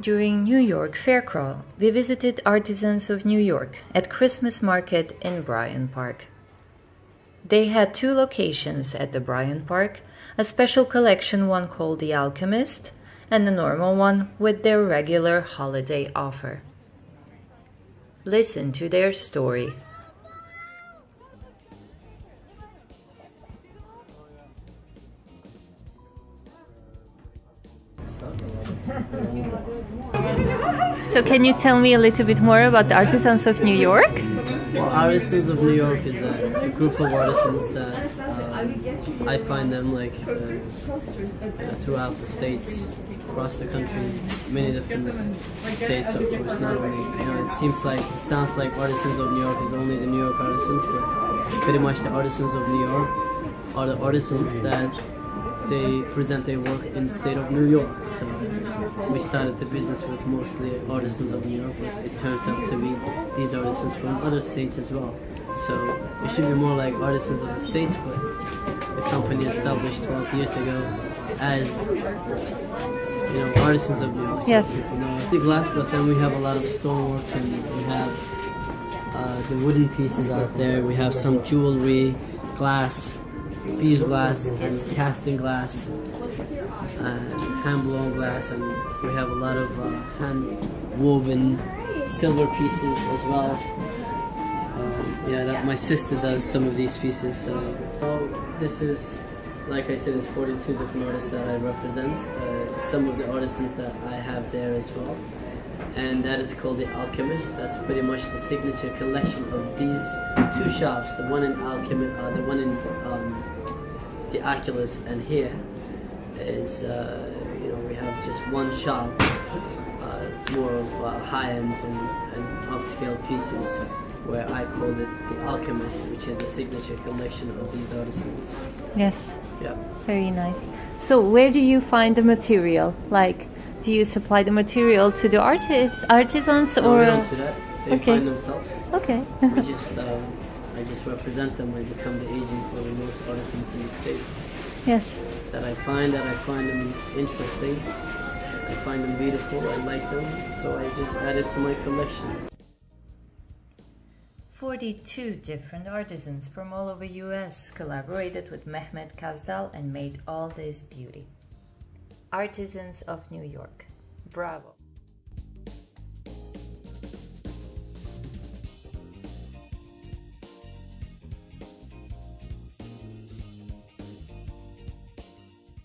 During New York Fair Crawl, we visited Artisans of New York at Christmas Market in Bryant Park. They had two locations at the Bryant Park, a special collection one called The Alchemist, and the normal one with their regular holiday offer. Listen to their story. So can you tell me a little bit more about the Artisans of New York? Well, Artisans of New York is a, group of artisans that uh, I find them like uh, uh, throughout the states, across the country, many different states, of course. Not only, you know, it seems like it sounds like Artisans of New York is only the New York artisans, but pretty much the Artisans of New York are the artisans that they present their work in the state of New York. So we started the business with mostly artisans of New York, but it turns out to be these artisans from other states as well. So it should be more like artisans of the states, but the company established 12 years ago as you know artisans of New York. So Yes. people know the glass, but then we have a lot of stoneworks and we have uh, the wooden pieces out there. We have some jewelry, glass, fused glass, and casting glass, and hand blown glass, and we have a lot of uh, hand woven silver pieces as well. Um, yeah, that my sister does some of these pieces. So so this is, like I said, it's 42 different artists that I represent. Uh, some of the artisans that I have there as well and that is called the Alchemist. That's pretty much the signature collection of these two shops. The one in Alchemist, uh, the one in um, the Oculus, and here is uh, you know we have just one shop, uh, more of uh, high end and, and upscale pieces, where I call it the Alchemist, which is the signature collection of these artisans. Yes, Yeah. very nice. So where do you find the material? Like, do you supply the material to the artists, artisans, No, or? we don't do that. They Okay. find themselves. Okay. we just um, I just represent them. I become the agent for the most artisans in the state yes. that I find that I find them interesting. I find them beautiful. I like them, so I just add it to my collection. 42 different artisans from all over US collaborated with Mehmet Kazdal and made all this beauty. Artisans of New York. Bravo.